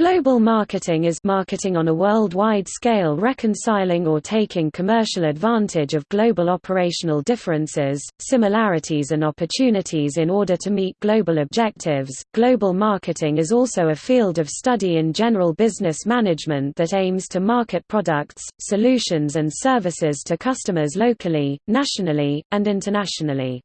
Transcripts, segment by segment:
Global marketing is marketing on a worldwide scale reconciling or taking commercial advantage of global operational differences, similarities and opportunities in order to meet global objectives. Global marketing is also a field of study in general business management that aims to market products, solutions and services to customers locally, nationally, and internationally.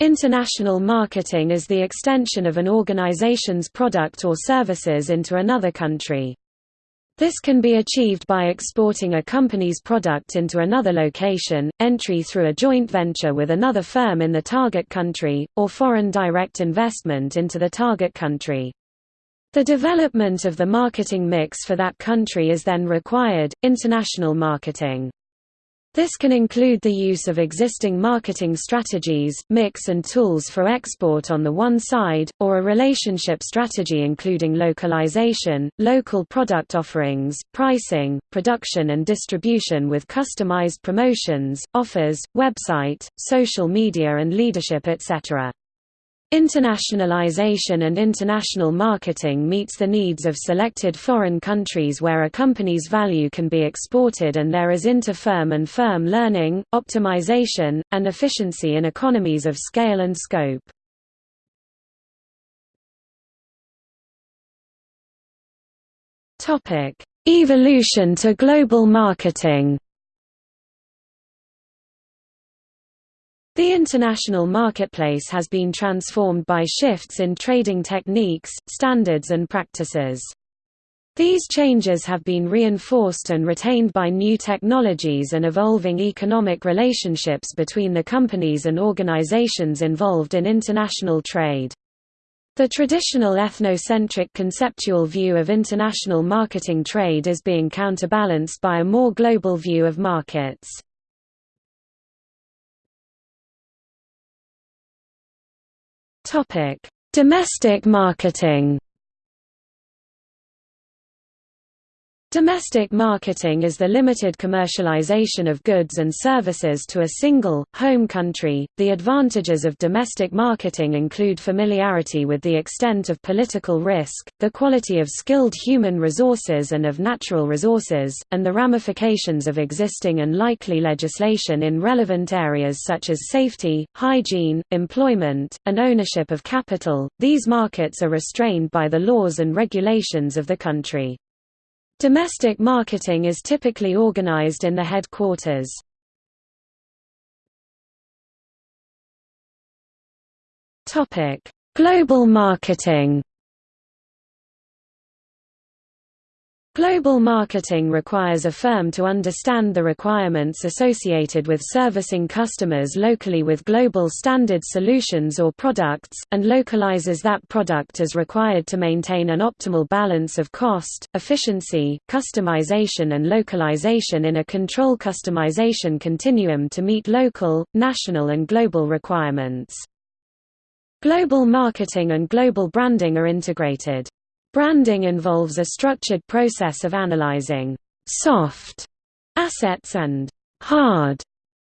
International marketing is the extension of an organization's product or services into another country. This can be achieved by exporting a company's product into another location, entry through a joint venture with another firm in the target country, or foreign direct investment into the target country. The development of the marketing mix for that country is then required, international marketing. This can include the use of existing marketing strategies, mix and tools for export on the one side, or a relationship strategy including localization, local product offerings, pricing, production and distribution with customized promotions, offers, website, social media and leadership etc. Internationalization and international marketing meets the needs of selected foreign countries where a company's value can be exported and there is inter-firm and firm learning, optimization, and efficiency in economies of scale and scope. Evolution to global marketing The international marketplace has been transformed by shifts in trading techniques, standards and practices. These changes have been reinforced and retained by new technologies and evolving economic relationships between the companies and organizations involved in international trade. The traditional ethnocentric conceptual view of international marketing trade is being counterbalanced by a more global view of markets. Topic: Domestic marketing. Domestic marketing is the limited commercialization of goods and services to a single, home country. The advantages of domestic marketing include familiarity with the extent of political risk, the quality of skilled human resources and of natural resources, and the ramifications of existing and likely legislation in relevant areas such as safety, hygiene, employment, and ownership of capital. These markets are restrained by the laws and regulations of the country. Domestic marketing is typically organized in the headquarters. Global marketing Global marketing requires a firm to understand the requirements associated with servicing customers locally with global standard solutions or products, and localizes that product as required to maintain an optimal balance of cost, efficiency, customization and localization in a control customization continuum to meet local, national and global requirements. Global marketing and global branding are integrated. Branding involves a structured process of analyzing soft assets and hard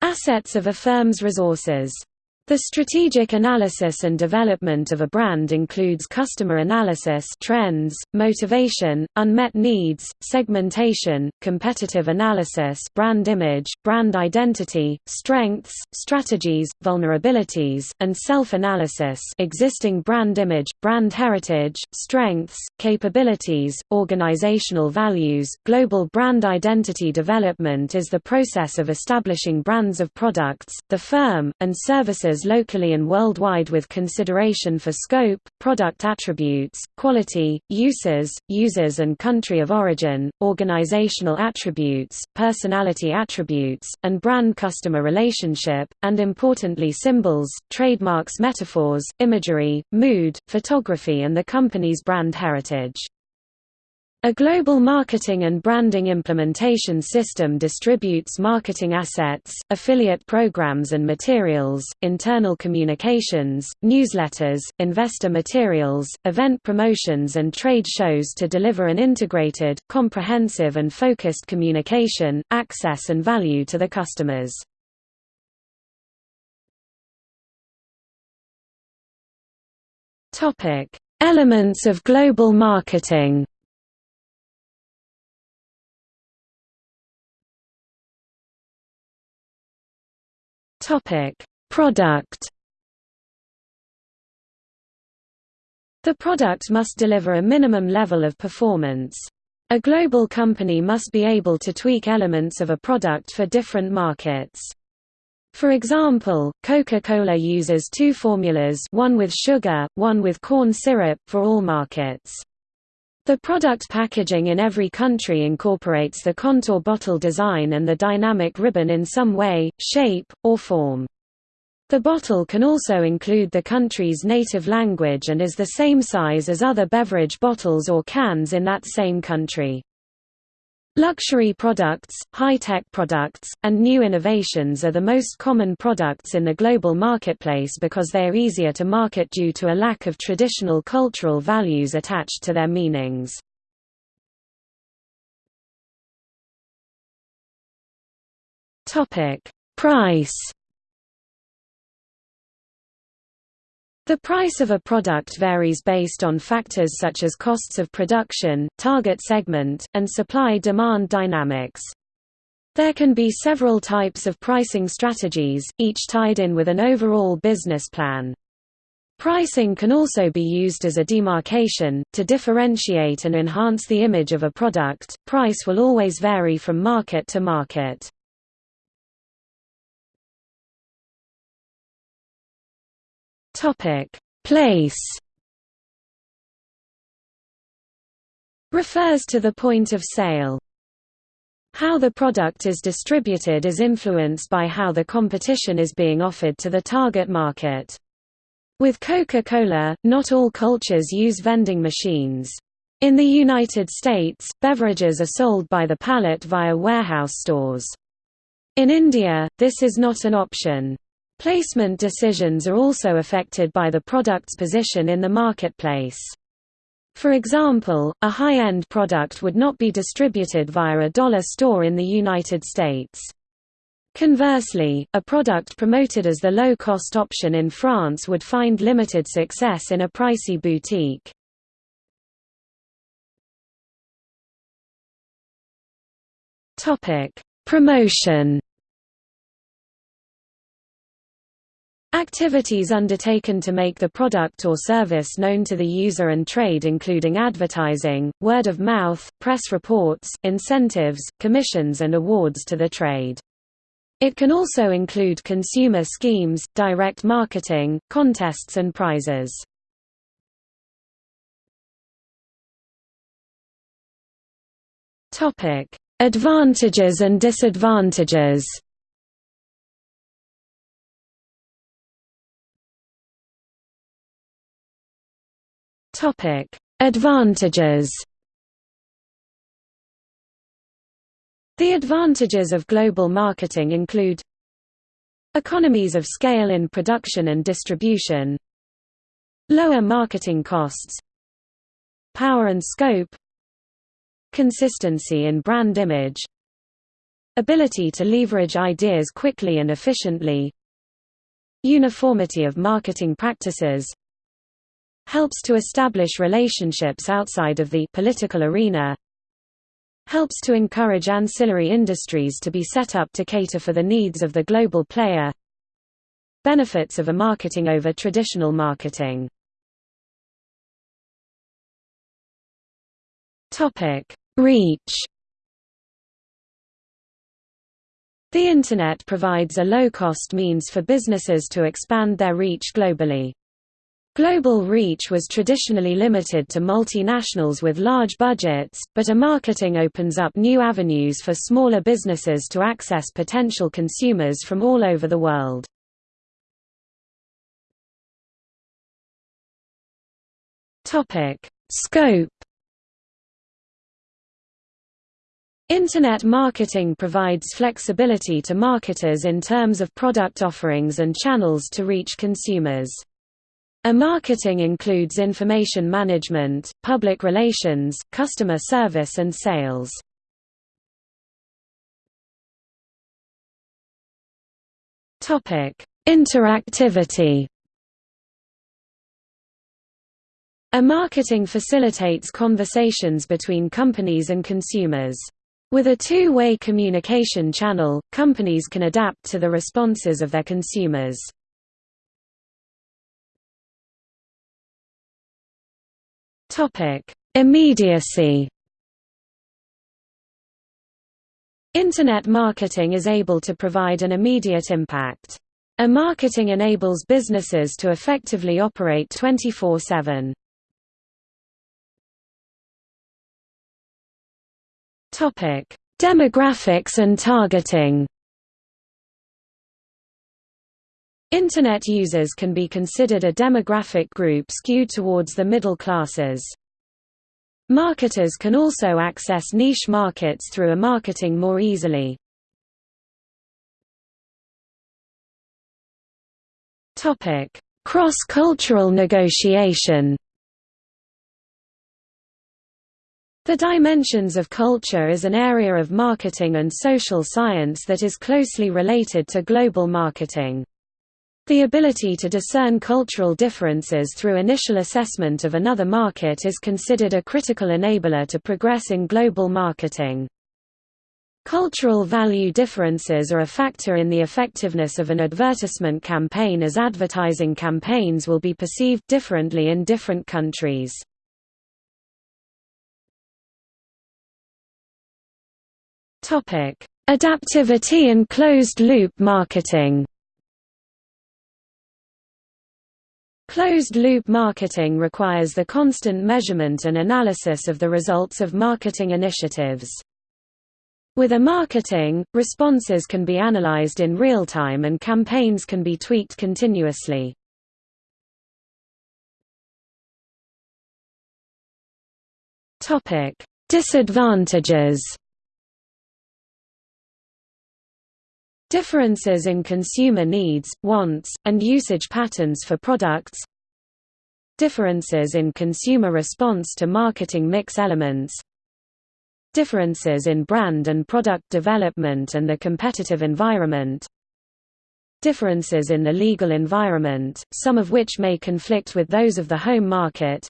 assets of a firm's resources. The strategic analysis and development of a brand includes customer analysis trends, motivation, unmet needs, segmentation, competitive analysis brand image, brand identity, strengths, strategies, vulnerabilities, and self-analysis existing brand image, brand heritage, strengths, capabilities, organizational values. Global brand identity development is the process of establishing brands of products, the firm, and services locally and worldwide with consideration for scope, product attributes, quality, uses, users and country of origin, organizational attributes, personality attributes, and brand-customer relationship, and importantly symbols, trademarks metaphors, imagery, mood, photography and the company's brand heritage. A global marketing and branding implementation system distributes marketing assets, affiliate programs and materials, internal communications, newsletters, investor materials, event promotions and trade shows to deliver an integrated, comprehensive and focused communication, access and value to the customers. Elements of global marketing Topic: Product. The product must deliver a minimum level of performance. A global company must be able to tweak elements of a product for different markets. For example, Coca-Cola uses two formulas one with sugar, one with corn syrup, for all markets. The product packaging in every country incorporates the contour bottle design and the dynamic ribbon in some way, shape, or form. The bottle can also include the country's native language and is the same size as other beverage bottles or cans in that same country. Luxury products, high-tech products, and new innovations are the most common products in the global marketplace because they are easier to market due to a lack of traditional cultural values attached to their meanings. Price The price of a product varies based on factors such as costs of production, target segment, and supply-demand dynamics. There can be several types of pricing strategies, each tied in with an overall business plan. Pricing can also be used as a demarcation, to differentiate and enhance the image of a product. Price will always vary from market to market. Topic: Place refers to the point of sale. How the product is distributed is influenced by how the competition is being offered to the target market. With Coca-Cola, not all cultures use vending machines. In the United States, beverages are sold by the pallet via warehouse stores. In India, this is not an option. Placement decisions are also affected by the product's position in the marketplace. For example, a high-end product would not be distributed via a dollar store in the United States. Conversely, a product promoted as the low-cost option in France would find limited success in a pricey boutique. Promotion Activities undertaken to make the product or service known to the user and trade including advertising, word of mouth, press reports, incentives, commissions and awards to the trade. It can also include consumer schemes, direct marketing, contests and prizes. Advantages and disadvantages Topic: Advantages. The advantages of global marketing include economies of scale in production and distribution, lower marketing costs, power and scope, consistency in brand image, ability to leverage ideas quickly and efficiently, uniformity of marketing practices, helps to establish relationships outside of the political arena helps to encourage ancillary industries to be set up to cater for the needs of the global player benefits of a marketing over traditional marketing. Reach. The internet provides a low-cost means for businesses to expand their reach globally Global reach was traditionally limited to multinationals with large budgets, but e-marketing opens up new avenues for smaller businesses to access potential consumers from all over the world. Scope Internet marketing provides flexibility to marketers in terms of product offerings and channels to reach consumers. E-marketing includes information management, public relations, customer service and sales. Topic: Interactivity. E-marketing facilitates conversations between companies and consumers. With a two-way communication channel, companies can adapt to the responses of their consumers. Immediacy Internet marketing is able to provide an immediate impact. E-marketing enables businesses to effectively operate 24-7. Topic: Demographics and targeting. Internet users can be considered a demographic group skewed towards the middle classes. Marketers can also access niche markets through e-marketing more easily. Cross-cultural negotiation The dimensions of culture is an area of marketing and social science that is closely related to global marketing. The ability to discern cultural differences through initial assessment of another market is considered a critical enabler to progress in global marketing. Cultural value differences are a factor in the effectiveness of an advertisement campaign as advertising campaigns will be perceived differently in different countries. Adaptivity and closed-loop marketing. Closed-loop marketing requires the constant measurement and analysis of the results of marketing initiatives. With e-marketing, responses can be analyzed in real time and campaigns can be tweaked continuously. Disadvantages Differences in consumer needs, wants, and usage patterns for products. Differences in consumer response to marketing mix elements. Differences in brand and product development and the competitive environment. Differences in the legal environment, some of which may conflict with those of the home market.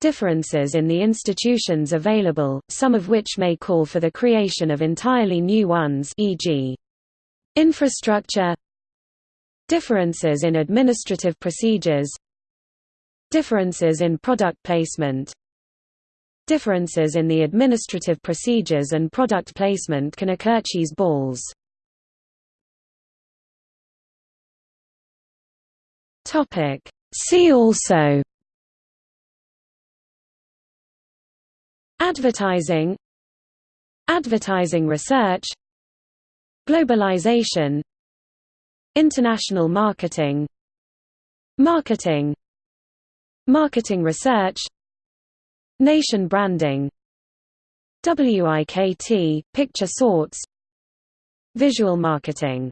Differences in the institutions available, some of which may call for the creation of entirely new ones e.g. Infrastructure Differences in administrative procedures Differences in product placement Differences in the administrative procedures and product placement can occur. Cheese balls Topic See also Advertising Advertising research Globalization. International marketing. Marketing. Marketing research. Nation branding. WIKT, picture sorts. Visual marketing